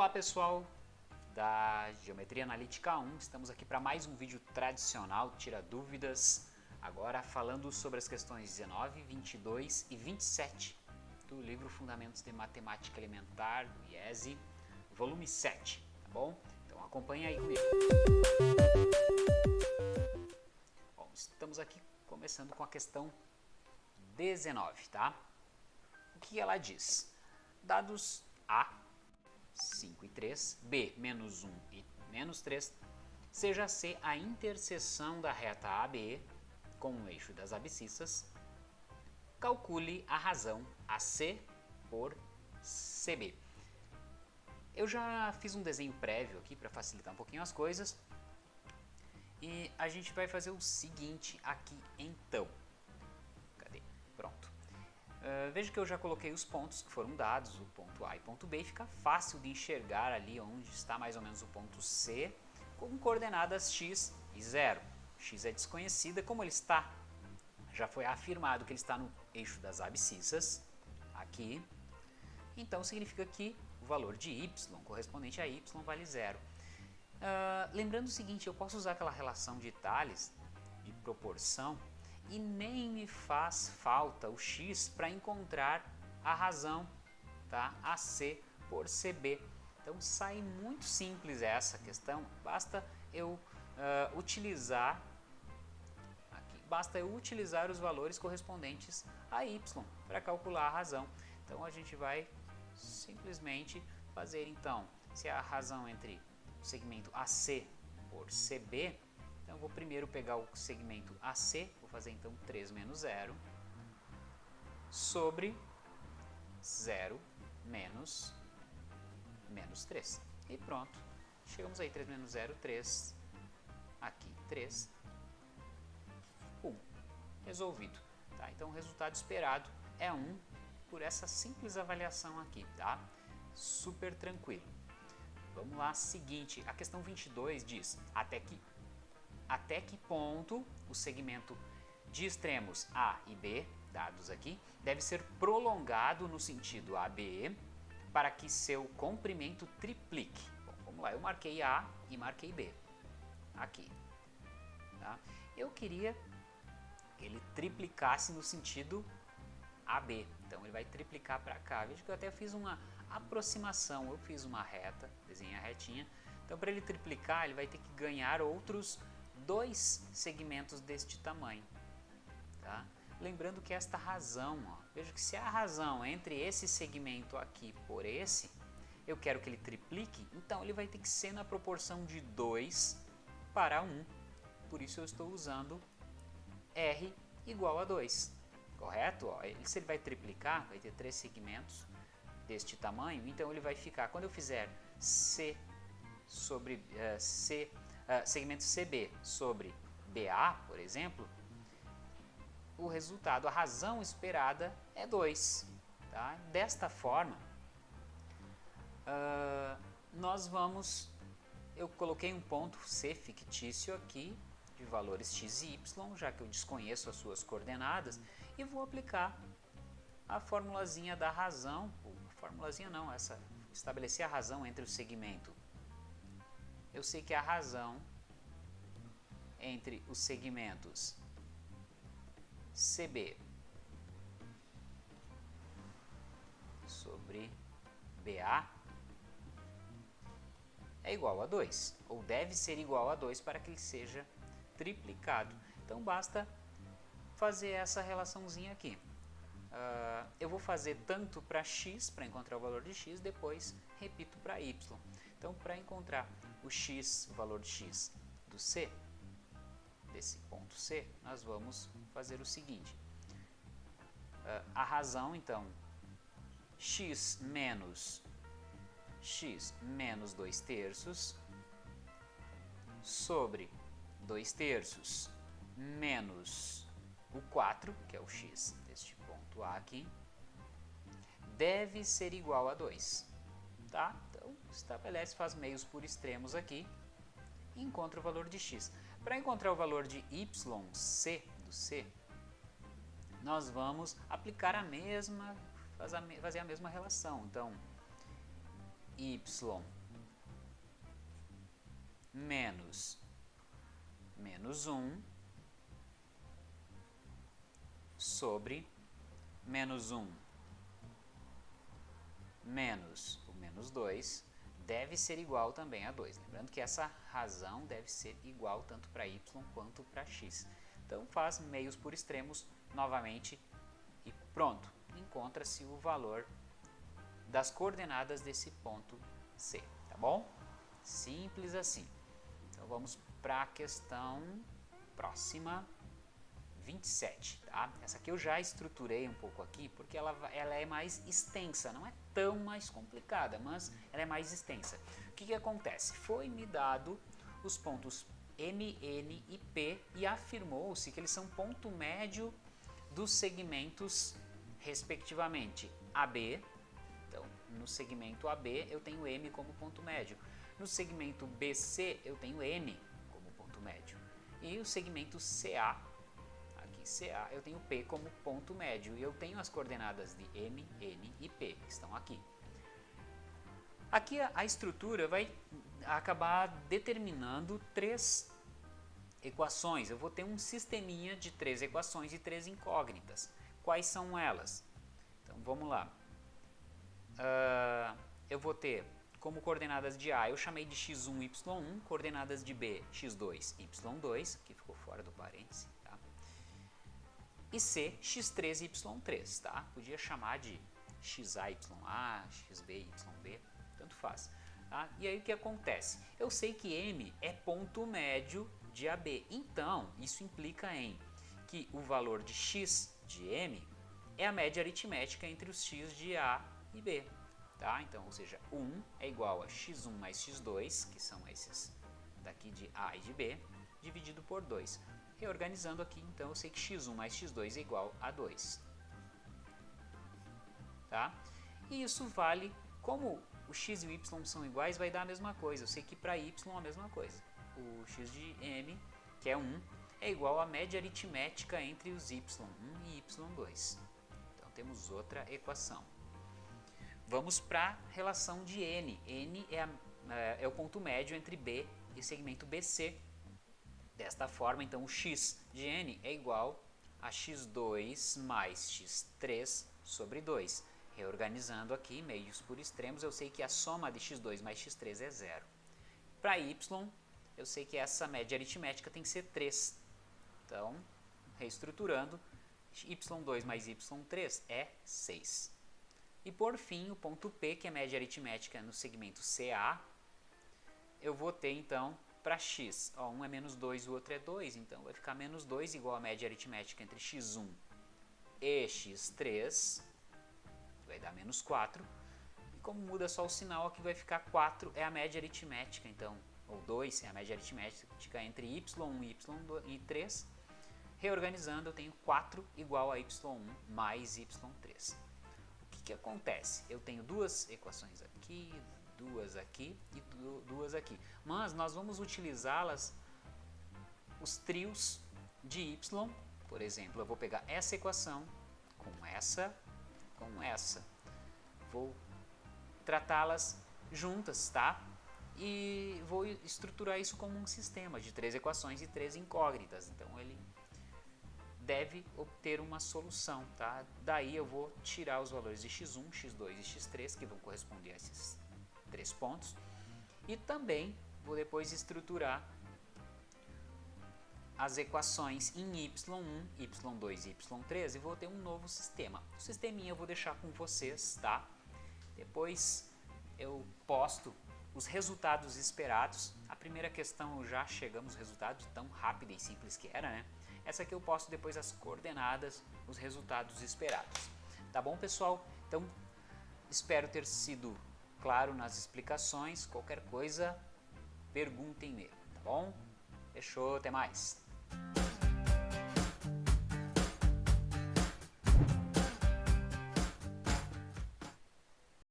Olá pessoal da Geometria Analítica 1, estamos aqui para mais um vídeo tradicional, tira dúvidas, agora falando sobre as questões 19, 22 e 27 do livro Fundamentos de Matemática Elementar, do IESE, volume 7, tá bom? Então acompanha aí comigo. Bom, estamos aqui começando com a questão 19, tá? O que ela diz? Dados A, 5 e 3, B, menos 1 e menos 3, seja C a interseção da reta AB com o eixo das abscissas, calcule a razão AC por CB. Eu já fiz um desenho prévio aqui para facilitar um pouquinho as coisas e a gente vai fazer o seguinte aqui então. Uh, veja que eu já coloquei os pontos que foram dados, o ponto A e ponto B, fica fácil de enxergar ali onde está mais ou menos o ponto C, com coordenadas x e 0. x é desconhecida, como ele está, já foi afirmado que ele está no eixo das abscissas, aqui, então significa que o valor de y correspondente a y vale zero. Uh, lembrando o seguinte, eu posso usar aquela relação de Thales, de proporção, e nem me faz falta o x para encontrar a razão, tá? AC por CB. Então sai muito simples essa questão, basta eu uh, utilizar aqui, basta eu utilizar os valores correspondentes a y para calcular a razão. Então a gente vai simplesmente fazer então, se a razão entre o segmento AC por CB, então vou primeiro pegar o segmento AC, vou fazer então 3 menos 0, sobre 0 menos, menos 3. E pronto, chegamos aí, 3 menos 0, 3, aqui 3, 1. Resolvido. Tá? Então o resultado esperado é 1 por essa simples avaliação aqui, tá? Super tranquilo. Vamos lá, seguinte, a questão 22 diz, até que até que ponto o segmento de extremos A e B, dados aqui, deve ser prolongado no sentido AB para que seu comprimento triplique. Bom, vamos lá, eu marquei A e marquei B, aqui. Tá? Eu queria que ele triplicasse no sentido AB, então ele vai triplicar para cá. Veja que eu até fiz uma aproximação, eu fiz uma reta, desenhei a retinha, então para ele triplicar ele vai ter que ganhar outros dois segmentos deste tamanho. Tá? Lembrando que esta razão, ó, veja que se a razão entre esse segmento aqui por esse, eu quero que ele triplique, então ele vai ter que ser na proporção de 2 para 1. Por isso eu estou usando R igual a 2. Correto? Ó, ele, se ele vai triplicar, vai ter três segmentos deste tamanho, então ele vai ficar, quando eu fizer C sobre uh, C uh, segmento CB sobre BA, por exemplo, o resultado, a razão esperada é 2. Tá? Desta forma, uh, nós vamos, eu coloquei um ponto C fictício aqui, de valores x e y, já que eu desconheço as suas coordenadas, e vou aplicar a formulazinha da razão, a formulazinha não, essa, estabelecer a razão entre o segmento eu sei que a razão entre os segmentos CB sobre BA é igual a 2, ou deve ser igual a 2 para que ele seja triplicado. Então basta fazer essa relaçãozinha aqui. Uh, eu vou fazer tanto para x, para encontrar o valor de x, depois repito para y. Então, para encontrar o x, o valor de x do C, desse ponto C, nós vamos fazer o seguinte. Uh, a razão, então, x menos x menos 2 terços sobre 2 terços menos o 4, que é o x deste ponto A aqui, deve ser igual a 2 tá? Então, estabelece, faz meios por extremos aqui e encontra o valor de x. Para encontrar o valor de yc do c, nós vamos aplicar a mesma, fazer a mesma relação. Então, y menos menos 1 sobre menos 1 menos o menos 2 deve ser igual também a 2. Lembrando que essa razão deve ser igual tanto para y quanto para x. Então faz meios por extremos novamente e pronto. Encontra-se o valor das coordenadas desse ponto C, tá bom? Simples assim. Então vamos para a questão próxima. 27, tá? Essa aqui eu já estruturei um pouco aqui, porque ela, ela é mais extensa, não é tão mais complicada, mas ela é mais extensa. O que, que acontece? Foi me dado os pontos M, N e P e afirmou-se que eles são ponto médio dos segmentos, respectivamente, AB, então no segmento AB eu tenho M como ponto médio, no segmento BC eu tenho N como ponto médio, e o segmento CA CA, eu tenho P como ponto médio e eu tenho as coordenadas de M, N e P, que estão aqui. Aqui a, a estrutura vai acabar determinando três equações. Eu vou ter um sisteminha de três equações e três incógnitas. Quais são elas? Então vamos lá. Uh, eu vou ter como coordenadas de A, eu chamei de x1, y1, coordenadas de B, x2, y2, que ficou fora do parênteses e C, x3 e y3, tá? Podia chamar de xA, YA, xB, YB, tanto faz. Tá? E aí o que acontece? Eu sei que M é ponto médio de AB, então isso implica em que o valor de x de M é a média aritmética entre os x de A e B. Tá? Então, ou seja, 1 é igual a x1 mais x2, que são esses daqui de A e de B, dividido por 2. Reorganizando aqui, então, eu sei que x1 mais x2 é igual a 2. Tá? E isso vale, como o x e o y são iguais, vai dar a mesma coisa. Eu sei que para y é a mesma coisa. O x de m, que é 1, é igual à média aritmética entre os y1 e y2. Então temos outra equação. Vamos para a relação de n. n é, a, é, é o ponto médio entre b e segmento BC. Desta forma, então, o x de n é igual a x2 mais x3 sobre 2. Reorganizando aqui, meios por extremos, eu sei que a soma de x2 mais x3 é zero. Para y, eu sei que essa média aritmética tem que ser 3. Então, reestruturando, y2 mais y3 é 6. E por fim, o ponto P, que é a média aritmética no segmento CA, eu vou ter então para x, ó, um é menos 2 o outro é 2, então vai ficar menos 2 igual a média aritmética entre x1 e x3, que vai dar menos 4. E como muda só o sinal, aqui vai ficar 4 é a média aritmética, então, ou 2 é a média aritmética entre y1 e y3. Reorganizando, eu tenho 4 igual a y1 mais y3. O que, que acontece? Eu tenho duas equações aqui, duas aqui e duas aqui. Mas nós vamos utilizá-las, os trios de y, por exemplo, eu vou pegar essa equação com essa, com essa. Vou tratá-las juntas, tá? E vou estruturar isso como um sistema de três equações e três incógnitas. Então ele deve obter uma solução, tá? Daí eu vou tirar os valores de x1, x2 e x3, que vão corresponder a esses três pontos. E também vou depois estruturar as equações em y1, y2 e y3 e vou ter um novo sistema. O sisteminha eu vou deixar com vocês, tá? Depois eu posto os resultados esperados. A primeira questão já chegamos resultados, tão rápida e simples que era, né? Essa aqui eu posto depois as coordenadas, os resultados esperados. Tá bom, pessoal? Então, espero ter sido claro nas explicações. Qualquer coisa, perguntem-me, tá bom? Fechou, até mais.